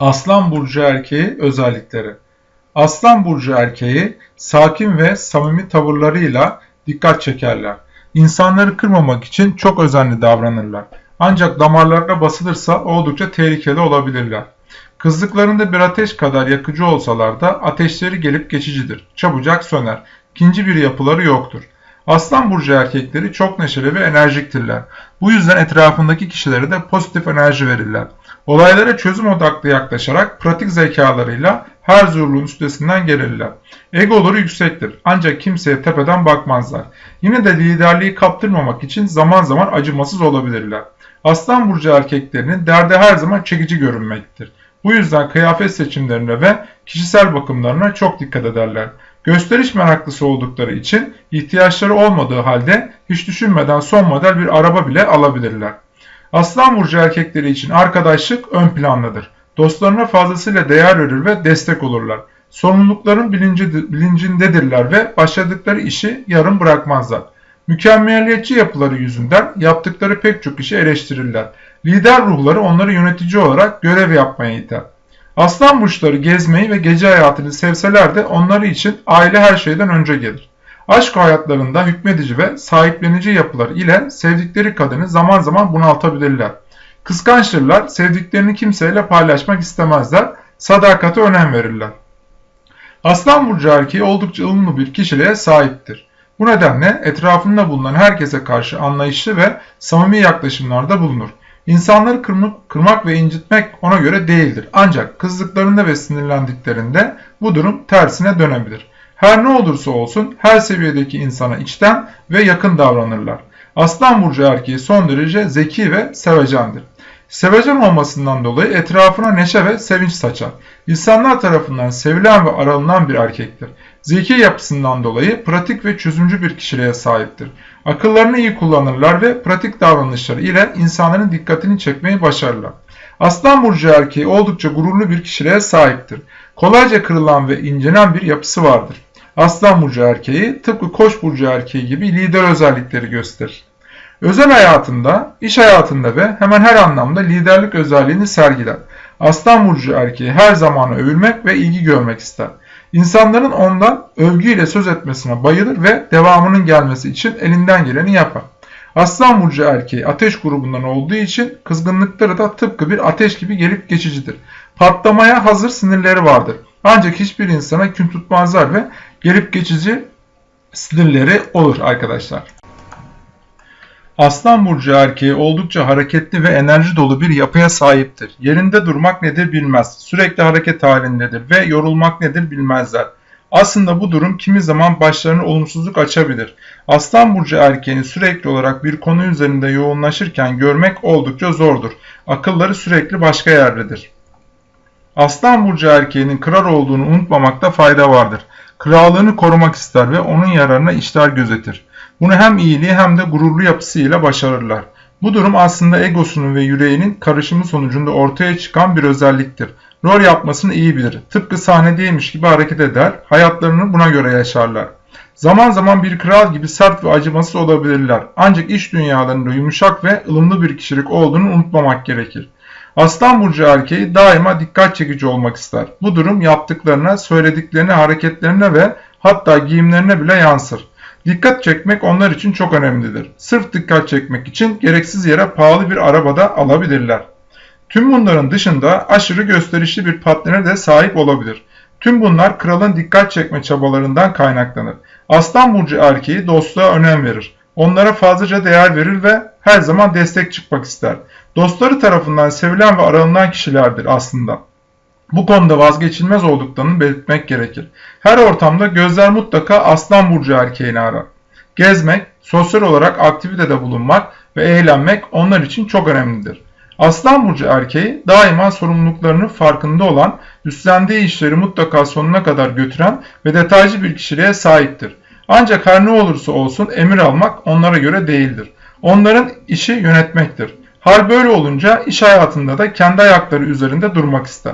Aslan burcu erkeği özellikleri. Aslan burcu erkeği sakin ve samimi tavırlarıyla dikkat çekerler. İnsanları kırmamak için çok özenli davranırlar. Ancak damarlarına basılırsa oldukça tehlikeli olabilirler. Kızlıklarında bir ateş kadar yakıcı olsalar da ateşleri gelip geçicidir. Çabucak söner. İkinci bir yapıları yoktur. Aslan burcu erkekleri çok neşeli ve enerjiktirler. Bu yüzden etrafındaki kişilere de pozitif enerji verirler. Olaylara çözüm odaklı yaklaşarak pratik zekalarıyla her zorluğun üstesinden gelirler. Egoları yüksektir ancak kimseye tepeden bakmazlar. Yine de liderliği kaptırmamak için zaman zaman acımasız olabilirler. Aslan burcu erkeklerinin derdi her zaman çekici görünmektir. Bu yüzden kıyafet seçimlerine ve kişisel bakımlarına çok dikkat ederler. Gösteriş meraklısı oldukları için ihtiyaçları olmadığı halde hiç düşünmeden son model bir araba bile alabilirler. Aslan burcu erkekleri için arkadaşlık ön plandadır. Dostlarına fazlasıyla değer verir ve destek olurlar. Sorumlulukların bilinci, bilincindedirler ve başladıkları işi yarım bırakmazlar. Mükemmeliyetçi yapıları yüzünden yaptıkları pek çok işi eleştirirler. Lider ruhları onları yönetici olarak görev yapmaya iter. Aslan burçları gezmeyi ve gece hayatını sevseler de onları için aile her şeyden önce gelir. Aşk hayatlarında hükmedici ve sahiplenici yapılar ile sevdikleri kadını zaman zaman bunaltabilirler. Kıskançtırlar, sevdiklerini kimseyle paylaşmak istemezler, sadakate önem verirler. Aslan burcu erkeği oldukça ılımlı bir kişiliğe sahiptir. Bu nedenle etrafında bulunan herkese karşı anlayışlı ve samimi yaklaşımlarda bulunur. İnsanları kırmak, kırmak ve incitmek ona göre değildir. Ancak kızdıklarında ve sinirlendiklerinde bu durum tersine dönebilir. Her ne olursa olsun her seviyedeki insana içten ve yakın davranırlar. Aslan burcu erkeği son derece zeki ve sevecendir. Sevecen olmasından dolayı etrafına neşe ve sevinç saçar. İnsanlar tarafından sevilen ve aranılan bir erkektir. Zeki yapısından dolayı pratik ve çözümcü bir kişiliğe sahiptir. Akıllarını iyi kullanırlar ve pratik davranışları ile insanların dikkatini çekmeyi başarırlar. Aslan burcu erkeği oldukça gururlu bir kişiliğe sahiptir. Kolayca kırılan ve incelen bir yapısı vardır. Aslan burcu erkeği tıpkı koç burcu erkeği gibi lider özellikleri gösterir. Özel hayatında, iş hayatında ve hemen her anlamda liderlik özelliğini sergiler. Aslan burcu erkeği her zaman övülmek ve ilgi görmek ister. İnsanların ondan övgüyle söz etmesine bayılır ve devamının gelmesi için elinden geleni yapar. Aslan burcu erkeği ateş grubundan olduğu için kızgınlıkları da tıpkı bir ateş gibi gelip geçicidir. Patlamaya hazır sinirleri vardır. Ancak hiçbir insana kün tutmazlar ve gelip geçici sinirleri olur arkadaşlar. Aslan burcu erkeği oldukça hareketli ve enerji dolu bir yapıya sahiptir. Yerinde durmak nedir bilmez. Sürekli hareket halindedir ve yorulmak nedir bilmezler. Aslında bu durum kimi zaman başlarına olumsuzluk açabilir. Aslan burcu erkeğini sürekli olarak bir konu üzerinde yoğunlaşırken görmek oldukça zordur. Akılları sürekli başka yerdedir. Aslan burcu erkeğinin kral olduğunu unutmamakta fayda vardır. Krallığını korumak ister ve onun yararına işler gözetir. Bunu hem iyiliği hem de gururlu yapısıyla başarırlar. Bu durum aslında egosunun ve yüreğinin karışımı sonucunda ortaya çıkan bir özelliktir. Rol yapmasını iyi bilir. Tıpkı sahnedeymiş gibi hareket eder, hayatlarını buna göre yaşarlar. Zaman zaman bir kral gibi sert ve acımasız olabilirler. Ancak iş dünyalarında yumuşak ve ılımlı bir kişilik olduğunu unutmamak gerekir. Aslan burcu erkeği daima dikkat çekici olmak ister. Bu durum yaptıklarına, söylediklerine, hareketlerine ve hatta giyimlerine bile yansır. Dikkat çekmek onlar için çok önemlidir. Sırf dikkat çekmek için gereksiz yere pahalı bir arabada alabilirler. Tüm bunların dışında aşırı gösterişli bir partnere de sahip olabilir. Tüm bunlar kralın dikkat çekme çabalarından kaynaklanır. Aslan burcu erkeği dostluğa önem verir. Onlara fazlaca değer verir ve her zaman destek çıkmak ister. Dostları tarafından sevilen ve aranılan kişilerdir aslında. Bu konuda vazgeçilmez olduklarını belirtmek gerekir. Her ortamda gözler mutlaka aslan burcu erkeğini arar. Gezmek, sosyal olarak aktivitede bulunmak ve eğlenmek onlar için çok önemlidir. Aslan burcu erkeği daima sorumluluklarının farkında olan, üstlendiği işleri mutlaka sonuna kadar götüren ve detaycı bir kişiliğe sahiptir. Ancak her ne olursa olsun emir almak onlara göre değildir. Onların işi yönetmektir. Hal böyle olunca iş hayatında da kendi ayakları üzerinde durmak ister.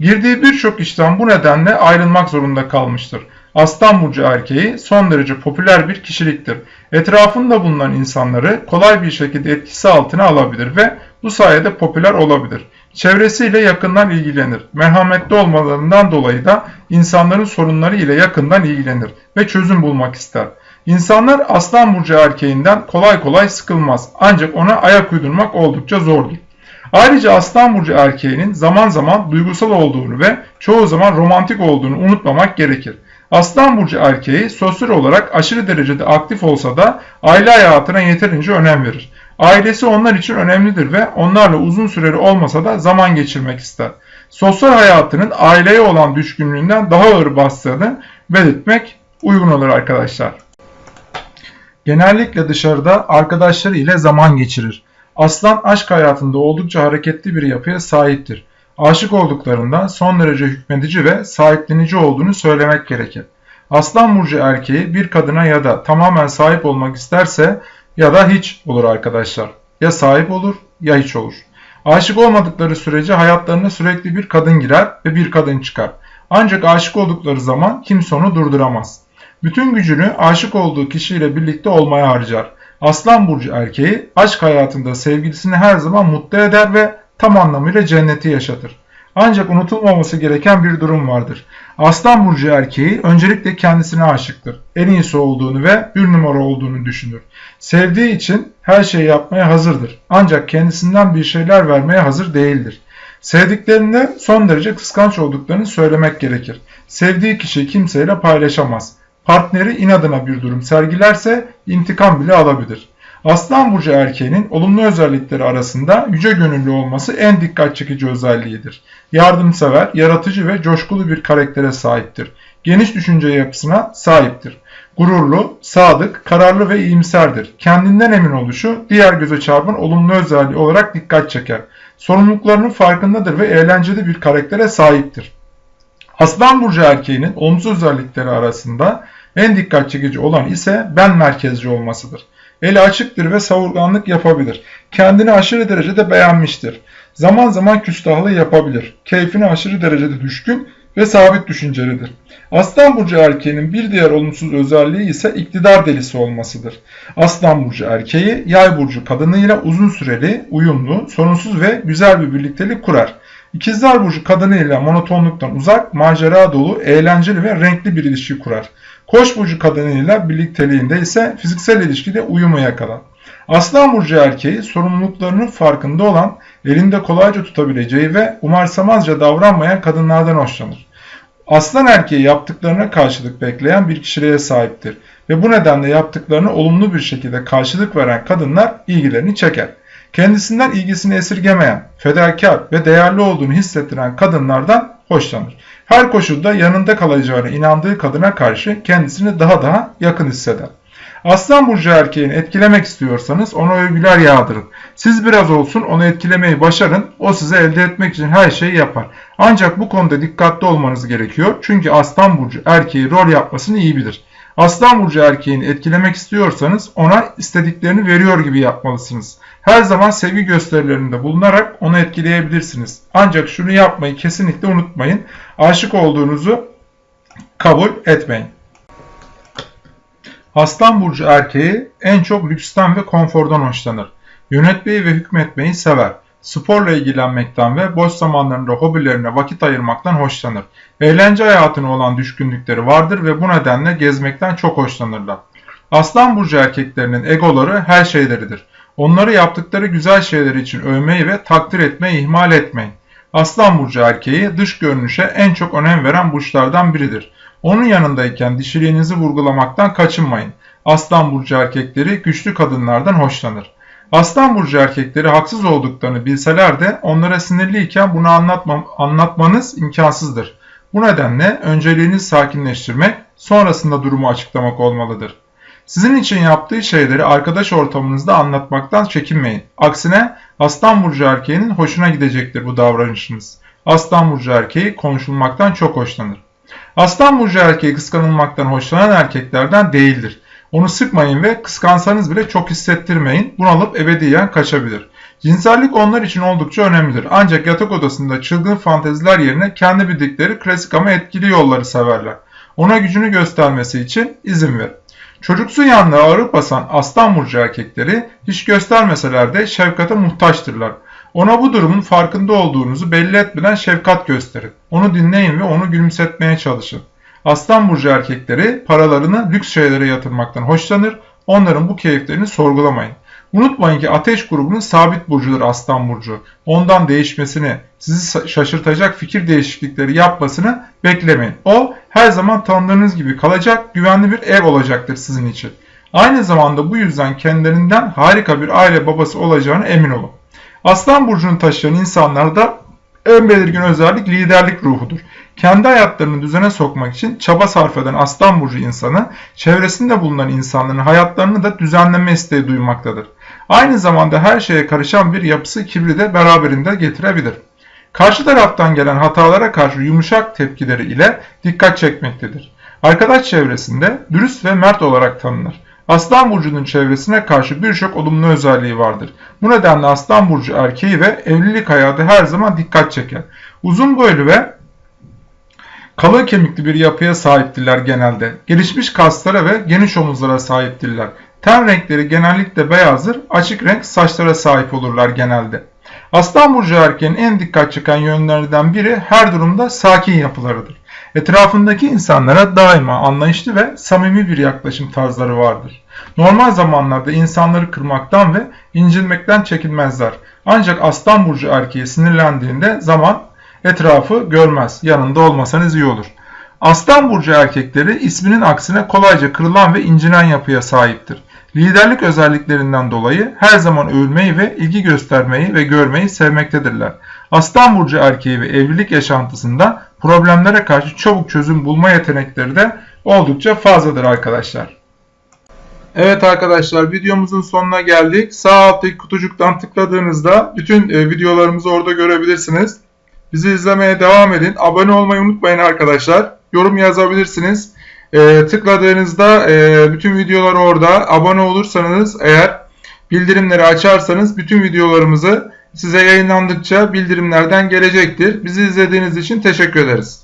Girdiği birçok işten bu nedenle ayrılmak zorunda kalmıştır. Aslan burcu erkeği son derece popüler bir kişiliktir. Etrafında bulunan insanları kolay bir şekilde etkisi altına alabilir ve bu sayede popüler olabilir. Çevresiyle yakından ilgilenir. Merhametli olmalarından dolayı da insanların sorunları ile yakından ilgilenir ve çözüm bulmak ister. İnsanlar aslan burcu erkeğinden kolay kolay sıkılmaz ancak ona ayak uydurmak oldukça zordur. Ayrıca aslan burcu erkeğinin zaman zaman duygusal olduğunu ve çoğu zaman romantik olduğunu unutmamak gerekir. Aslan burcu erkeği sosyal olarak aşırı derecede aktif olsa da aile hayatına yeterince önem verir. Ailesi onlar için önemlidir ve onlarla uzun süreli olmasa da zaman geçirmek ister. Sosyal hayatının aileye olan düşkünlüğünden daha ağır bastığını belirtmek uygun olur arkadaşlar. Genellikle dışarıda arkadaşları ile zaman geçirir. Aslan aşk hayatında oldukça hareketli bir yapıya sahiptir. Aşık olduklarında son derece hükmedici ve sahiplenici olduğunu söylemek gerekir. Aslan burcu erkeği bir kadına ya da tamamen sahip olmak isterse ya da hiç olur arkadaşlar. Ya sahip olur ya hiç olur. Aşık olmadıkları sürece hayatlarına sürekli bir kadın girer ve bir kadın çıkar. Ancak aşık oldukları zaman kimse onu durduramaz. Bütün gücünü aşık olduğu kişiyle birlikte olmaya harcar. Aslan burcu erkeği aşk hayatında sevgilisini her zaman mutlu eder ve tam anlamıyla cenneti yaşatır. Ancak unutulmaması gereken bir durum vardır. Aslan burcu erkeği öncelikle kendisine aşıktır. En iyisi olduğunu ve bir numara olduğunu düşünür. Sevdiği için her şeyi yapmaya hazırdır. Ancak kendisinden bir şeyler vermeye hazır değildir. Sevdiklerinde son derece kıskanç olduklarını söylemek gerekir. Sevdiği kişiyi kimseyle paylaşamaz. Partneri inadına bir durum sergilerse intikam bile alabilir. Aslan burcu erkeğinin olumlu özellikleri arasında yüce gönüllü olması en dikkat çekici özelliğidir. Yardımsever, yaratıcı ve coşkulu bir karaktere sahiptir. Geniş düşünce yapısına sahiptir. Gururlu, sadık, kararlı ve iyimserdir. Kendinden emin oluşu diğer göze çarpan olumlu özelliği olarak dikkat çeker. Sorumluluklarının farkındadır ve eğlenceli bir karaktere sahiptir. Aslan burcu erkeğinin olumsuz özellikleri arasında en dikkat çekici olan ise ben merkezci olmasıdır. Eli açıktır ve savurganlık yapabilir. Kendini aşırı derecede beğenmiştir. Zaman zaman küstahlığı yapabilir. Keyfine aşırı derecede düşkün ve sabit düşüncelidir. Aslan burcu erkeğinin bir diğer olumsuz özelliği ise iktidar delisi olmasıdır. Aslan burcu erkeği yay burcu kadınıyla uzun süreli, uyumlu, sorunsuz ve güzel bir birliktelik kurar. İkizler burcu kadınıyla monotonluktan uzak, macera dolu, eğlenceli ve renkli bir ilişki kurar. Koç burcu kadınıyla birlikteliğinde ise fiziksel ilişkide uyumu yakalar. Aslan burcu erkeği sorumluluklarının farkında olan, elinde kolayca tutabileceği ve umarsamazca davranmayan kadınlardan hoşlanır. Aslan erkeği yaptıklarına karşılık bekleyen bir kişiliğe sahiptir ve bu nedenle yaptıklarına olumlu bir şekilde karşılık veren kadınlar ilgilerini çeker. Kendisinden ilgisini esirgemeyen, fedakar ve değerli olduğunu hissettiren kadınlardan hoşlanır. Her koşulda yanında kalacağına inandığı kadına karşı kendisini daha daha yakın hisseder. Aslan burcu erkeğini etkilemek istiyorsanız ona övgüler yağdırın. Siz biraz olsun onu etkilemeyi başarın. O size elde etmek için her şeyi yapar. Ancak bu konuda dikkatli olmanız gerekiyor. Çünkü aslan burcu erkeği rol yapmasını iyi bilir. Aslan burcu erkeğini etkilemek istiyorsanız ona istediklerini veriyor gibi yapmalısınız. Her zaman sevgi gösterilerinde bulunarak onu etkileyebilirsiniz. Ancak şunu yapmayı kesinlikle unutmayın. Aşık olduğunuzu kabul etmeyin. Aslan burcu erkeği en çok lüksten ve konfordan hoşlanır. Yönetmeyi ve hükmetmeyi sever. Sporla ilgilenmekten ve boş zamanlarında hobilerine vakit ayırmaktan hoşlanır. Eğlence hayatına olan düşkünlükleri vardır ve bu nedenle gezmekten çok hoşlanırlar. Aslan burcu erkeklerinin egoları her şeyleridir. Onları yaptıkları güzel şeyler için övmeyi ve takdir etmeyi ihmal etmeyin. Aslan burcu erkeği dış görünüşe en çok önem veren burçlardan biridir. Onun yanındayken dişiliğinizi vurgulamaktan kaçınmayın. Aslan burcu erkekleri güçlü kadınlardan hoşlanır. Aslan burcu erkekleri haksız olduklarını bilseler de onlara sinirliyken bunu anlatma, anlatmanız imkansızdır. Bu nedenle önceliğinizi sakinleştirmek, sonrasında durumu açıklamak olmalıdır. Sizin için yaptığı şeyleri arkadaş ortamınızda anlatmaktan çekinmeyin. Aksine Aslan Burcu erkeğinin hoşuna gidecektir bu davranışınız. Aslan Burcu erkeği konuşulmaktan çok hoşlanır. Aslan Burcu erkeği kıskanılmaktan hoşlanan erkeklerden değildir. Onu sıkmayın ve kıskansanız bile çok hissettirmeyin. Bunalıp ebediyen kaçabilir. Cinsellik onlar için oldukça önemlidir. Ancak yatak odasında çılgın fanteziler yerine kendi bildikleri klasik ama etkili yolları severler. Ona gücünü göstermesi için izin ver. Çocuksu yanlığa ağır basan aslan burcu erkekleri hiç göstermeseler de şefkate muhtaçtırlar. Ona bu durumun farkında olduğunuzu belli etmeden şefkat gösterin. Onu dinleyin ve onu gülümsetmeye çalışın. Aslan burcu erkekleri paralarını lüks şeylere yatırmaktan hoşlanır. Onların bu keyiflerini sorgulamayın. Unutmayın ki ateş grubunun sabit burcudur Aslan burcu. Ondan değişmesini, sizi şaşırtacak fikir değişiklikleri yapmasını beklemeyin. O her zaman tanıdığınız gibi kalacak, güvenli bir ev olacaktır sizin için. Aynı zamanda bu yüzden kendilerinden harika bir aile babası olacağını emin olun. Aslan burcunu taşıyan insanlarda en belirgin özellik liderlik ruhudur. Kendi hayatlarını düzene sokmak için çaba sarf eden Aslan Burcu insanı, çevresinde bulunan insanların hayatlarını da düzenleme isteği duymaktadır. Aynı zamanda her şeye karışan bir yapısı kibri de beraberinde getirebilir. Karşı taraftan gelen hatalara karşı yumuşak tepkileri ile dikkat çekmektedir. Arkadaş çevresinde dürüst ve mert olarak tanınır. Aslan burcunun çevresine karşı birçok olumlu özelliği vardır. Bu nedenle Aslan burcu erkeği ve evlilik hayatı her zaman dikkat çeker. Uzun boylu ve kalın kemikli bir yapıya sahiptirler genelde. Gelişmiş kaslara ve geniş omuzlara sahiptirler. Ten renkleri genellikle beyazdır, açık renk saçlara sahip olurlar genelde. Aslan burcu erkeğin en dikkat çeken yönlerinden biri her durumda sakin yapılarıdır. Etrafındaki insanlara daima anlayışlı ve samimi bir yaklaşım tarzları vardır. Normal zamanlarda insanları kırmaktan ve incinmekten çekinmezler. Ancak aslan burcu erkeği sinirlendiğinde zaman etrafı görmez. Yanında olmasanız iyi olur. Aslan burcu erkekleri isminin aksine kolayca kırılan ve incinen yapıya sahiptir. Liderlik özelliklerinden dolayı her zaman övülmeyi ve ilgi göstermeyi ve görmeyi sevmektedirler. Aslan burcu erkeği ve evlilik yaşantısında problemlere karşı çabuk çözüm bulma yetenekleri de oldukça fazladır arkadaşlar. Evet arkadaşlar videomuzun sonuna geldik. Sağ alttaki kutucuktan tıkladığınızda bütün e, videolarımızı orada görebilirsiniz. Bizi izlemeye devam edin. Abone olmayı unutmayın arkadaşlar. Yorum yazabilirsiniz. E, tıkladığınızda e, bütün videolar orada. Abone olursanız eğer bildirimleri açarsanız bütün videolarımızı size yayınlandıkça bildirimlerden gelecektir. Bizi izlediğiniz için teşekkür ederiz.